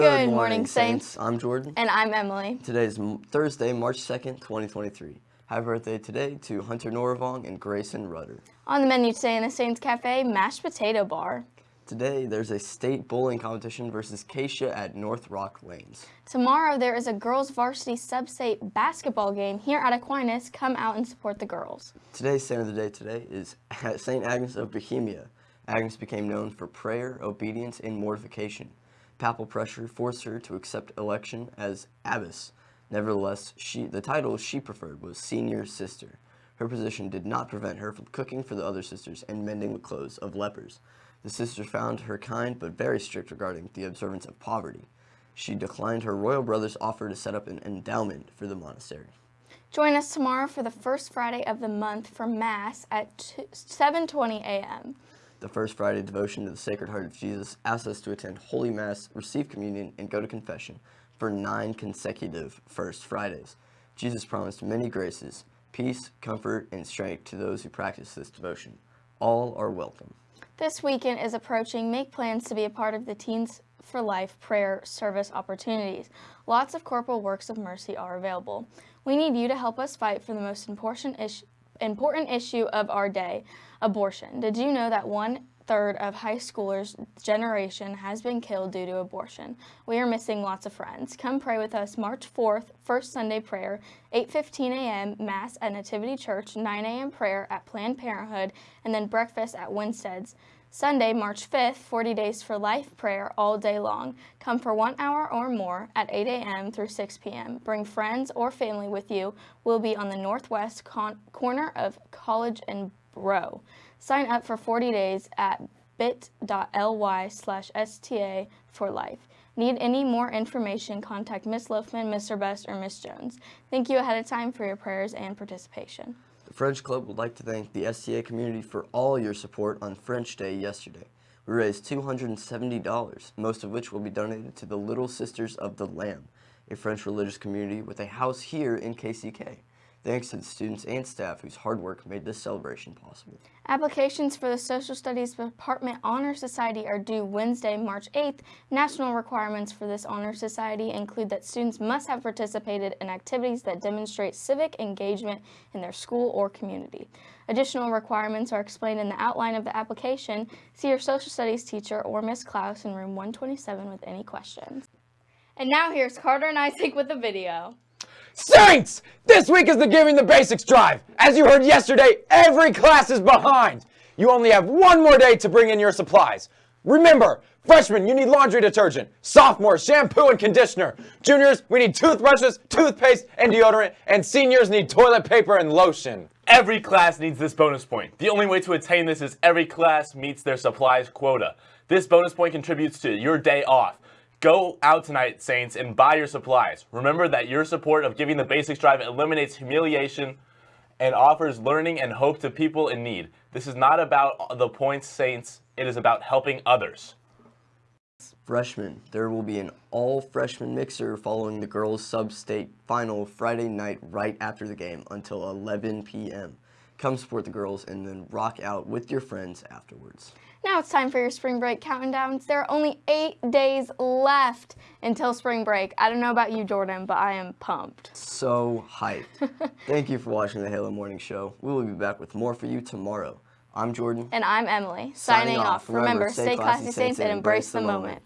Good, morning, Saints. I'm Jordan. And I'm Emily. Today is Thursday, March 2nd, 2023. Happy birthday today to Hunter Noravong and Grayson Rudder. On the menu today in the Saints Cafe, mashed potato bar. Today, there's a state bowling competition versus Keisha at North Rock Lanes. Tomorrow, there is a girls varsity sub-state basketball game here at Aquinas. Come out and support the girls. Today's saint of the day today is St. Agnes of Bohemia. Agnes became known for prayer, obedience, and mortification. Papal pressure forced her to accept election as abbess. Nevertheless, she, the title she preferred was senior sister. Her position did not prevent her from cooking for the other sisters and mending the clothes of lepers. The sisters found her kind but very strict regarding the observance of poverty. She declined her royal brother's offer to set up an endowment for the monastery. Join us tomorrow for the first Friday of the month for Mass at 7.20 a.m. The First Friday devotion to the Sacred Heart of Jesus asks us to attend Holy Mass, receive communion, and go to confession for nine consecutive First Fridays. Jesus promised many graces, peace, comfort, and strength to those who practice this devotion. All are welcome. This weekend is approaching. Make plans to be a part of the Teens for Life prayer service opportunities. Lots of corporal works of mercy are available. We need you to help us fight for the most important issue important issue of our day, abortion. Did you know that one third of high schoolers' generation has been killed due to abortion. We are missing lots of friends. Come pray with us March 4th, First Sunday prayer, 8.15 a.m., Mass at Nativity Church, 9 a.m. prayer at Planned Parenthood, and then breakfast at Winstead's. Sunday, March 5th, 40 Days for Life prayer all day long. Come for one hour or more at 8 a.m. through 6 p.m. Bring friends or family with you. We'll be on the northwest corner of College and Bro. Sign up for 40 days at bit.ly slash STA for life. Need any more information, contact Ms. Loafman, Mr. Best, or Ms. Jones. Thank you ahead of time for your prayers and participation. The French Club would like to thank the STA community for all your support on French Day yesterday. We raised $270, most of which will be donated to the Little Sisters of the Lamb, a French religious community with a house here in KCK. Thanks to the students and staff whose hard work made this celebration possible. Applications for the Social Studies Department Honor Society are due Wednesday, March 8th. National requirements for this Honor Society include that students must have participated in activities that demonstrate civic engagement in their school or community. Additional requirements are explained in the outline of the application. See your Social Studies teacher or Ms. Klaus in room 127 with any questions. And now here's Carter and Isaac with the video. Saints! This week is the Giving the Basics Drive. As you heard yesterday, every class is behind. You only have one more day to bring in your supplies. Remember, freshmen, you need laundry detergent. Sophomores, shampoo and conditioner. Juniors, we need toothbrushes, toothpaste, and deodorant. And seniors need toilet paper and lotion. Every class needs this bonus point. The only way to attain this is every class meets their supplies quota. This bonus point contributes to your day off. Go out tonight, Saints, and buy your supplies. Remember that your support of Giving the Basics Drive eliminates humiliation and offers learning and hope to people in need. This is not about the points, Saints. It is about helping others. Freshmen, there will be an all-freshman mixer following the girls' sub-state final Friday night right after the game until 11 p.m. Come support the girls and then rock out with your friends afterwards. Now it's time for your spring break countdowns. There are only eight days left until spring break. I don't know about you, Jordan, but I am pumped. So hyped. Thank you for watching the Halo Morning Show. We will be back with more for you tomorrow. I'm Jordan. And I'm Emily. Signing, Signing off. Remember, stay classy, saints, and embrace the moment. moment.